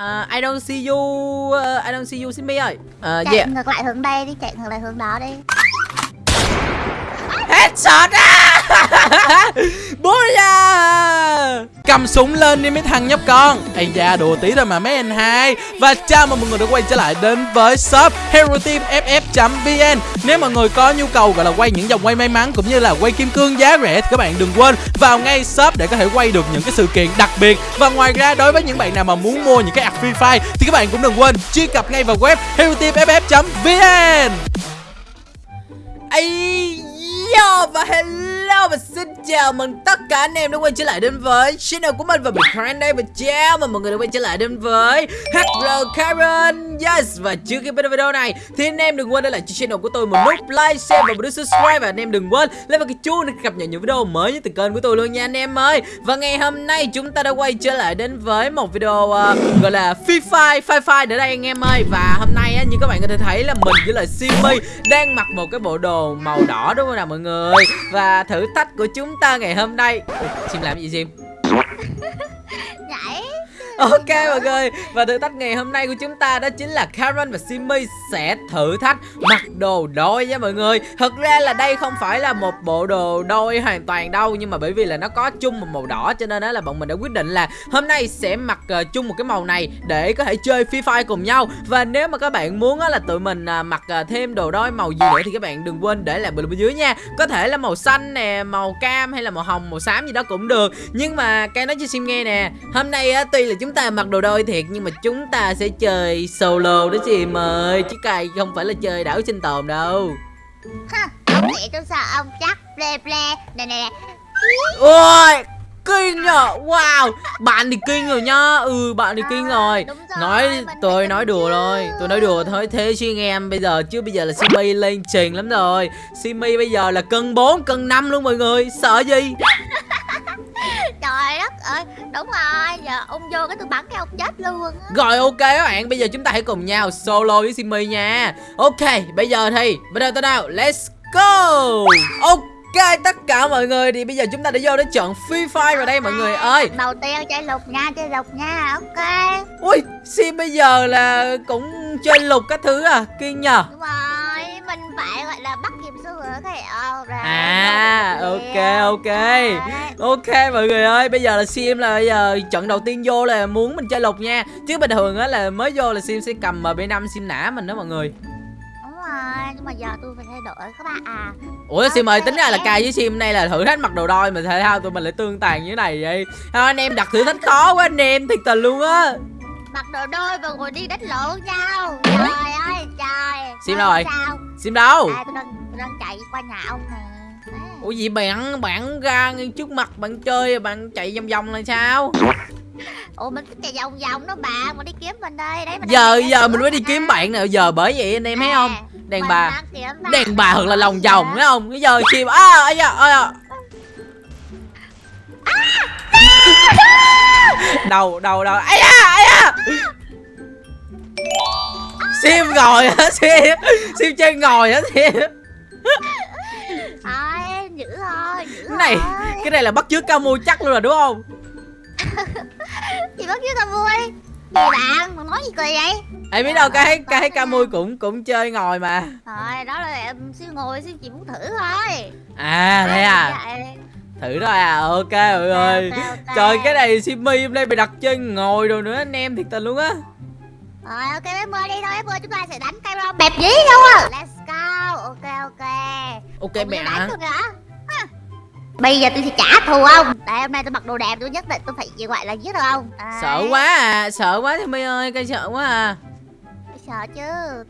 uh, I don't see you uh, I don't see you Simmy ơi. Uh, chạy yeah. ngược lại hướng đây đi chạy ngược lại hướng đó đi. Headshot á! Bố da Cầm súng lên đi mấy thằng nhóc con. Ây da đùa tí thôi mà mấy anh hai. Và chào mừng mọi người đã quay trở lại đến với shop Hero Team vn Nếu mọi người có nhu cầu, gọi là, quay những dòng quay may mắn Cũng như là quay kim cương giá rẻ Thì các bạn đừng quên vào ngay shop để có thể quay được những cái sự kiện đặc biệt. Và ngoài ra, đối với những bạn nào mà muốn mua những cái ạc Free Fire Thì các bạn cũng đừng quên truy cập ngay vào web httf vn Ây Yo và hello và xin chào mừng tất cả anh em đã quay trở lại đến với channel của mình và mình Karen đây và chào mừng mọi người đã quay trở lại đến với HR Karen. Yes và trước khi bắt đầu video này thì anh em đừng quên để lại cho channel của tôi một nút like, share và một nút subscribe. Và anh em đừng quên lên vào cái chuông để cập nhật những video mới nhất từ kênh của tôi luôn nha anh em ơi. Và ngày hôm nay chúng ta đã quay trở lại đến với một video uh, gọi là Free Fire Fire Fire để đây anh em ơi. Và hôm nay á, như các bạn có thể thấy là mình với lại simi đang mặc một cái bộ đồ màu đỏ đúng không nào mọi người? Và thử thách của chúng ta ngày hôm nay. Ủa, Sim làm gì Sim? Nhảy. Ok mọi người Và thử thách ngày hôm nay của chúng ta đó chính là Karen và Simmy sẽ thử thách mặc đồ đôi nha mọi người. Thật ra là đây không phải là một bộ đồ đôi hoàn toàn đâu Nhưng mà bởi vì là nó có chung một màu đỏ Cho nên đó là bọn mình đã quyết định là hôm nay sẽ mặc uh, chung một cái màu này Để có thể chơi Free Fire cùng nhau. Và nếu mà các bạn muốn là tụi mình uh, mặc uh, thêm đồ đôi màu gì nữa Thì các bạn đừng quên để lại bình luận bên dưới nha. Có thể là màu xanh nè, màu cam hay là màu hồng, màu xám gì đó cũng được. Nhưng mà cái nói cho Sim nghe nè Hôm nay uh, tuy là chúng ta mặc đồ đôi thiệt Nhưng mà chúng ta sẽ chơi solo đó Sim ơi Chứ cày không phải là chơi đảo sinh tồn đâu. Ha ông nghĩ tôi sợ ông chắc ple ple. Nè nè nè. Ôi kinh nhờ Wow Bạn thì kinh rồi nhá. Ừ bạn thì kinh rồi. đúng rồi, Nói tôi nói đùa thôi Tôi nói đùa thôi Thế chứ anh em bây giờ Chứ bây giờ là Simi lên trình lắm rồi. Simi bây giờ là cân 4 cân 5 luôn mọi người Sợ gì ơi đúng rồi giờ ông vô cái tôi bắn cái ông chết luôn á. Rồi ok các bạn Bây giờ chúng ta hãy cùng nhau solo với Simi nha. Ok bây giờ thì Bắt đầu tới nào? Let's go! Ok tất cả mọi người Thì bây giờ chúng ta đã vô để chọn Free Fire vào đây mọi người ơi. đầu tiên chơi lục nha chơi lục nha ok. Ui Sim bây giờ là cũng chơi lục các thứ à Kinh nhờ. Đúng rồi mình phải gọi là bắt kịp xu hướng thì ờ rồi À ok ok. Ok mọi người ơi Bây giờ là Sim là bây giờ trận đầu tiên vô là muốn mình chơi lục nha. Chứ bình thường á là mới vô là Sim sẽ cầm MB5 Sim nã mình đó mọi người. Đúng rồi nhưng mà giờ tôi phải thay đổi các bạn à. Ủa Sim ơi tính ra là cài với Sim nay là thử thách mặc đồ đôi mà thể thao tụi mình lại tương tàn như thế này vậy? Thôi anh em đặt thử thách khó quá anh em thiệt tình luôn á. Mặc đồ đôi và ngồi đi đánh lộn nhau. Trời ơi trời. Sim đâu rồi? sao Sim đâu? À tôi đang tôi đang chạy qua nhà ông nè. À. Ủa gì bạn bạn ra ngay trước mặt bạn chơi bạn chạy vòng vòng là sao? Ủa mình cứ chạy vòng vòng đó bạn mà đi kiếm mình đây đấy mình Giờ giờ mình mới đi kiếm bạn nè Giờ bởi vậy anh em thấy không? Đàn mình bà. Đàn bà thật là lòng vòng thấy không? Bây giờ Sim à ây ây da. Đầu đầu đầu. Ấy da ấy da sim ngồi hả sim. Sim chơi ngồi hả sim. Thôi, giữ thôi, giữ cái này thôi. cái này là bắt chước ca mui chắc luôn rồi đúng không? Chị bắt chứ tao vui Gì bạn, mà nói gì cười vậy? em biết đâu cái cái ca mui cũng cũng chơi ngồi mà. Thôi, đó là em siêu ngồi, siêu chị muốn thử thôi. À thế à? Vậy. thử thôi à? Ok mọi người. Trời cái này simmy hôm nay bị đặt chơi ngồi rồi nữa anh em thiệt tình luôn á Rồi, ok em ơi đi thôi, em ơi chúng ta sẽ đánh cây rau bẹp dí luôn à Let's go, ok ok. Ok Ủa, mẹ đánh luôn hả? Bây giờ tôi sẽ trả thù ông. Tại hôm nay tôi mặc đồ đẹp tôi nhất định tôi phải gì gọi là giết được ông. Đấy. sợ quá à. Sợ quá simmy ơi cây sợ quá à. Sợ chứ,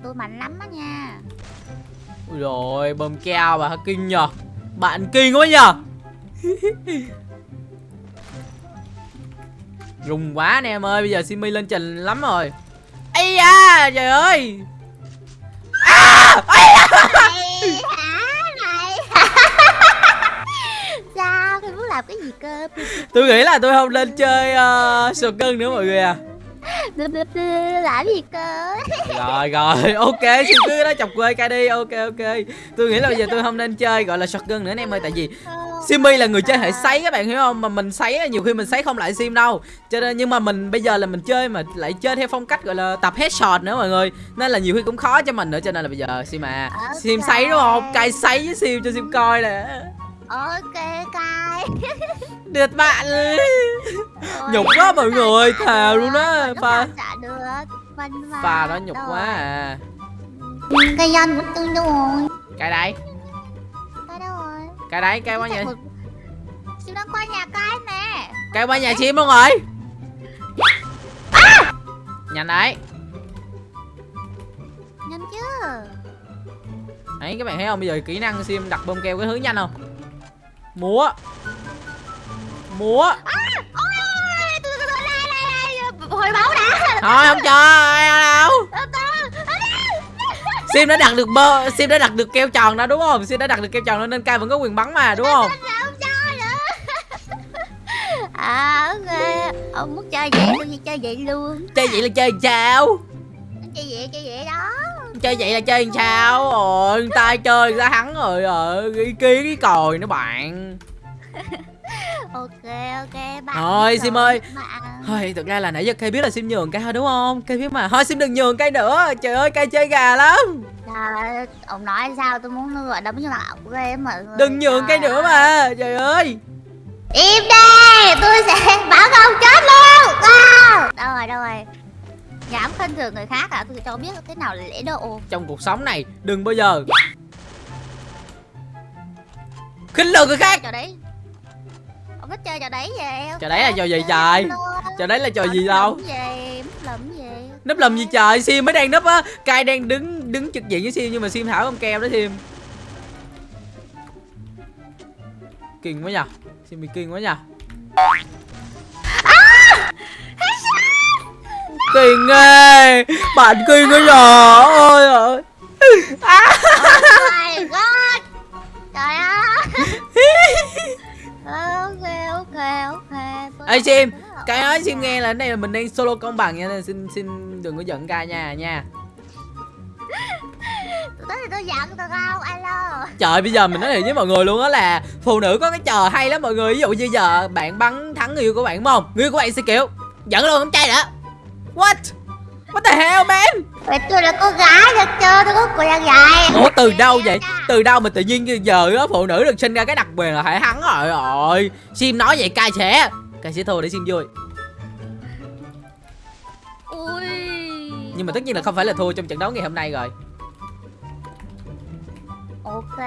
tôi mạnh lắm á nha. Ui rồi bơm keo bà kinh nhờ. Bạn kinh quá nhờ. Rùng quá nè em ơi Bây giờ Simi lên trình lắm rồi Ây da trời ơi. Hả này Sao, tôi muốn làm cái gì cơ? Tôi nghĩ là tôi không lên chơi uh, sờ cân nữa mọi người à. Làm gì cơ? Rồi rồi ok Xin cứ đó chọc quê ca đi Ok ok. Tôi nghĩ là bây giờ tôi không nên chơi gọi là shotgun nữa anh em ơi Tại vì Simmy là người chơi hệ sấy các bạn hiểu không? Mà mình sấy nhiều khi mình sấy không lại sim đâu. Cho nên nhưng mà mình bây giờ là mình chơi mà lại chơi theo phong cách gọi là tập headshot nữa mọi người. Nên là nhiều khi cũng khó cho mình nữa cho nên là bây giờ sim à sim sấy đúng không? Cay sấy với sim cho sim coi nè. Ok cay. Được bạn. Nhục quá mọi người thề luôn á Nó pha. pha đó nhục quá à. Cây dân tôi đâu rồi. Cái đấy cái đấy cái qua nhà Siêu đang qua nhà cái nè cái qua nhà sim luôn rồi nhanh đấy Nhanh chứ đấy các bạn thấy không bây giờ kỹ năng sim đặt bơm keo cái hướng nhanh không múa múa Ôi ôi tôi tôi tôi đây đây đây Hồi máu đã thôi không đâu sim đã đặt được bơ sim đã đặt được keo tròn đó đúng không? Sim đã đặt được keo tròn đó nên cai vẫn có quyền bắn mà đúng không? À ok. Ông muốn chơi vậy sẽ chơi vậy luôn. Chơi vậy là chơi sao? Chơi vậy chơi vậy đó. Chơi vậy là chơi sao? Rồi người ta chơi người ta thắng rồi rồi ý kiến cái còi nữa bạn Ok ok bạn Thôi, Sim ơi. bạn. thôi thực ra là nãy giờ cây biết là sim nhường cây thôi đúng không? Cây biết mà. Thôi sim đừng nhường cây nữa. Trời ơi cây chơi gà lắm. Trời, ông nói sao tôi muốn gọi đấm cho ông ghê mọi người đừng nhường cây nữa mà. trời ơi. Im đi Tôi sẽ bảo ông chết luôn. À. Đâu rồi đâu rồi? Dám khinh thường người khác à Tôi sẽ cho biết thế nào là lễ độ. Trong cuộc sống này đừng bao giờ khinh lường người khác. Đấy Thích chơi trò đấy vậy Trò đấy là trò gì trời? trời đấy là trò gì đâu? Lụm gì núp lầm gì trời sim mới đang núp á. Cai đang đứng đứng trực diện với sim nhưng mà sim thảo không keo đó sim. Kinh quá nhờ. Sim bị kinh quá nhờ. Kinh ghê. Bạn kinh quá nhờ. Ôi ơi. À. Ê, Sim, cái nói sim nghe là cái này là mình đang solo công bằng nha nên xin xin đừng có giận ca nha nha. Tôi tới thì tôi giận được không alo. Trời bây giờ mình nói thiệt với mọi người luôn á là phụ nữ có cái trò hay lắm mọi người ví dụ như giờ bạn bắn thắng người yêu của bạn đúng không? Người yêu của bạn sẽ kiểu giận luôn không trai nữa. What? What the hell man? Vậy tôi là cô gái được chưa? Tôi có là gái ủa từ đâu vậy? Từ đâu mà tự nhiên giờ á phụ nữ được sinh ra cái đặc quyền là phải thắng rồi. Rồi sim nói vậy cai sẽ cai sẽ thua để sim vui Ui. Nhưng mà tất nhiên là không phải là thua trong trận đấu ngày hôm nay rồi. Ok.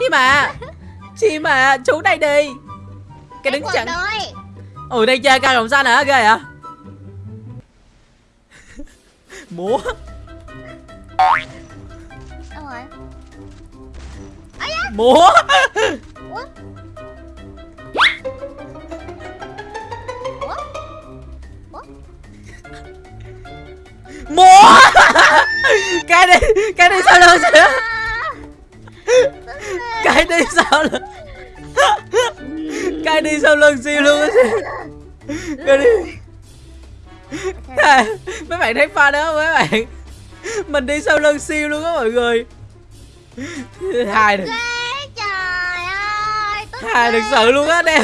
Sim à sim à xuống đây đi. Cái đứng chặn. ủa đây chơi cao đồng xanh hả? Ghê hả? Múa. Múa múa! Cái đi cái đi sao lưng xíu cái đi sao lưng cái đi sau lưng siêu luôn á cái đi Thề, mấy bạn thấy pha đó không mấy bạn? Mình đi sau lưng siêu luôn á mọi người. Hai được hai được sự luôn á trời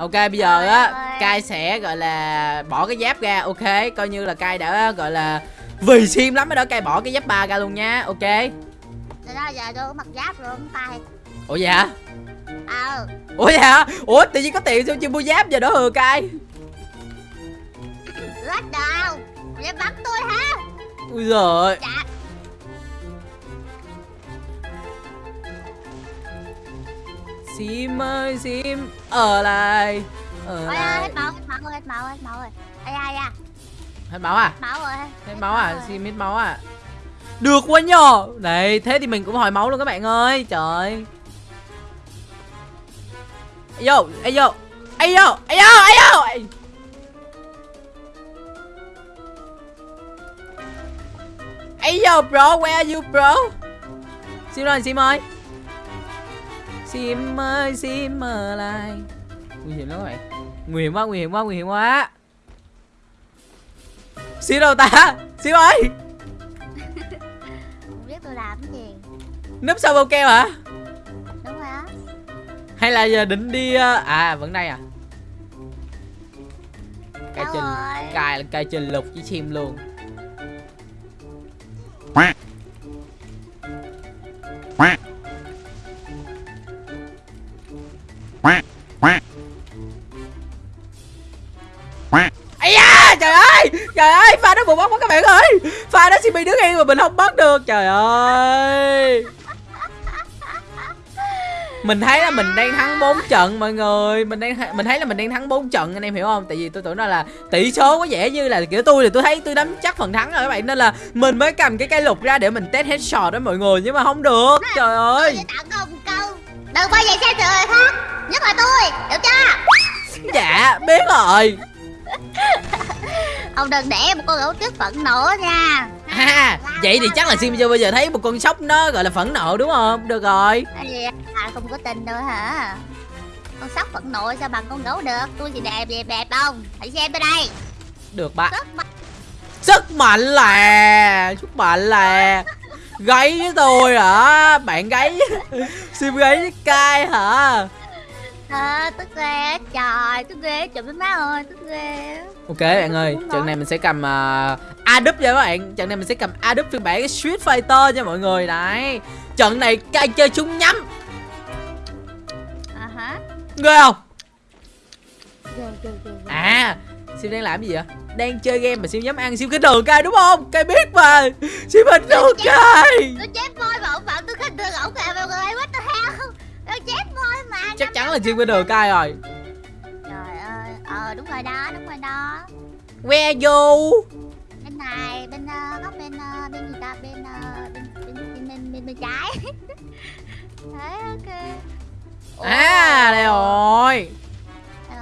ok bây giờ á cai sẽ gọi là bỏ cái giáp ra ok. Coi như là cai đã gọi là vì sim lắm mới đó cai bỏ cái giáp ba ra luôn nha ok. Từ đó giờ tôi có mặc giáp luôn tay ủa vậy hả? Ờ. Ủa vậy hả? Ủa tự nhiên có tiền sao chưa mua giáp giờ đó hừa cai Lát đầu Để bắn tôi hả ui giời Dạ sim ơi sim ở lại ở Ôi ơi hết lại máu hết máu rồi hết máu hết máu rồi. Ây da da. Hết máu à? Máu rồi hết máu à? rồi. sim hết máu à? Được quá nhờ. Này thế thì mình cũng hồi máu luôn các bạn ơi. Trời vô ê vô ê vô ê vô ê vô Ê. ê vô bro where are you bro? Sim ơi sim ơi sim ơi sim ở lại. Nguy hiểm lắm các bạn. Nguy hiểm quá nguy hiểm quá nguy hiểm quá. Sim đâu ta sim ơi Không biết tôi làm cái gì. Núp sau bông keo hả? Hay là giờ định đi ờ, à vẫn đây à? Cài rồi? cài là cài trên lục với chim luôn CP đứng yên mà mình không bắt được. Trời ơi. Mình thấy là mình đang thắng 4 trận mọi người. Mình đang mình thấy là mình đang thắng 4 trận anh em hiểu không? Tại vì tôi tưởng là tỷ số có vẻ như là kiểu tôi thì tôi thấy tôi nắm chắc phần thắng rồi các bạn. Nên là mình mới cầm cái cây lục ra để mình test headshot đó mọi người Nhưng mà không được. Trời ơi. Đừng bao giờ xem thường người khác Nhất là tôi Hiểu chưa? Dạ biết rồi Ông đừng để một con gấu tuyết phẫn nộ nha. À vậy thì chắc là Sim chưa bao giờ thấy một con sóc nó gọi là phẫn nộ đúng không? Được rồi. À không có tin đâu hả? Con sóc phẫn nộ sao bằng con gấu được? Tôi thì đẹp đẹp đẹp không? Hãy xem tôi đây. Được mạnh. Sức mạnh là Sức mạnh là Gáy với tôi hả? Bạn gáy Sim gáy với cay hả à, Tức ghê Trời tức ghê Trời mấy má ơi Tức ghê Ok bạn ơi Trận này mình sẽ cầm uh, Adup nha các bạn. Trận này mình sẽ cầm Adup phiên bản Street Fighter nha mọi người. Đấy. Trận này cay chơi súng nhắm À hả? Ghê không. À Sim đang làm gì vậy? Đang chơi game mà Sim dám ăn Sim cái đường cay đúng không? Cay biết mà. Sim hình đường cay. Tôi chép môi mà ông bảo tôi khinh thường ổng kìa mọi người What the hell Tôi chép môi mà Chắc chắn là Sim cái đường cay rồi. Trời ơi Ờ đúng rồi đó Đúng rồi đó. Where you? Bên này bên uh, góc bên uh, bên gì ta? Bên uh, bên, bên, bên, bên, bên, bên trái. Đấy ok. À đây rồi. Ờ,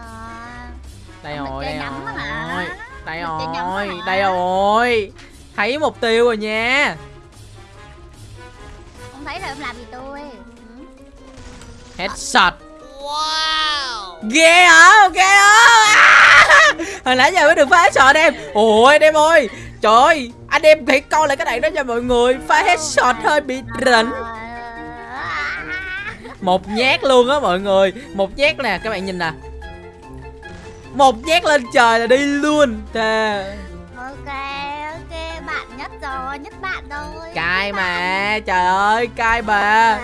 Đây rồi đây rồi? Đây rồi? Đây rồi. Thấy mục tiêu rồi nha. Không thấy rồi em làm gì tôi Headshot Ghê hả? Ghê hả? À! Hồi nãy giờ mới được phá headshot em. Ôi anh em ơi. Trời ơi Anh em hãy coi lại cái này đó cho mọi người. Phá headshot hơi bị rỉnh. Một nhát luôn á mọi người. Một nhát nè các bạn nhìn nè. Một nhát lên trời là đi luôn. Thề ok ok bạn nhất rồi nhất bạn rồi. Cay mà. Trời ơi cay bà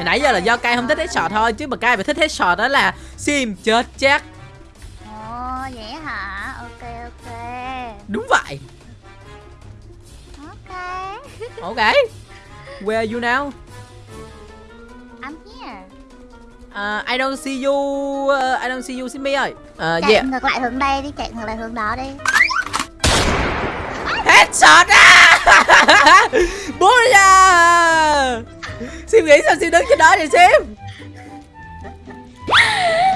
Hồi nãy giờ là do cay không thích headshot thôi Chứ mà cay mà thích headshot đó là Sim chết chắc. Ồ vậy hả? Ok ok. Đúng vậy. Ok. Ok. Where are you now? I'm here. Uh, I don't see you uh, I don't see you Simmy ơi. Uh, chạy yeah. ngược lại hướng đây đi chạy ngược lại hướng đó đi. Headshot á Sim nghĩ sao Sim đứng trên đó vậy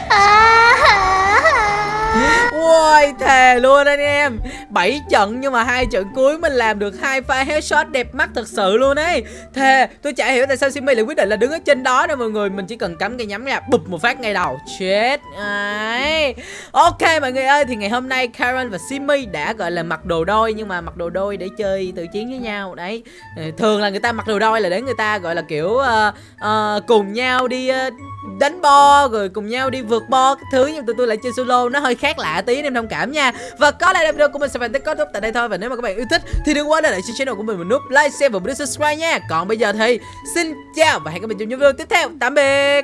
à. Ôi thề luôn anh em. 7 trận nhưng mà hai trận cuối mình làm được hai pha headshot đẹp mắt thật sự luôn ấy. Thề tôi chả hiểu tại sao Simi lại quyết định là đứng ở trên đó nè mọi người. Mình chỉ cần cắm cây nhắm ra bụp một phát ngay đầu. Chết ấy Ok mọi người ơi thì ngày hôm nay Karen và Simi đã gọi là mặc đồ đôi Nhưng mà mặc đồ đôi để chơi tự chiến với nhau. Đấy. Ờ, thường là người ta mặc đồ đôi là để người ta gọi là kiểu uh, uh, cùng nhau đi uh, đánh bo rồi cùng nhau đi vượt bo các thứ nhưng tụi tôi lại chơi solo, nó hơi khác lạ tí nên thông cảm nha. Và có lẽ là video của mình sẽ phải tới kết thúc tại đây thôi. Và nếu mà các bạn yêu thích thì đừng quên để lại trên channel của mình một nút like, share và bấm subscribe nha. Còn bây giờ thì xin chào và hẹn gặp lại trong những video tiếp theo. Tạm biệt.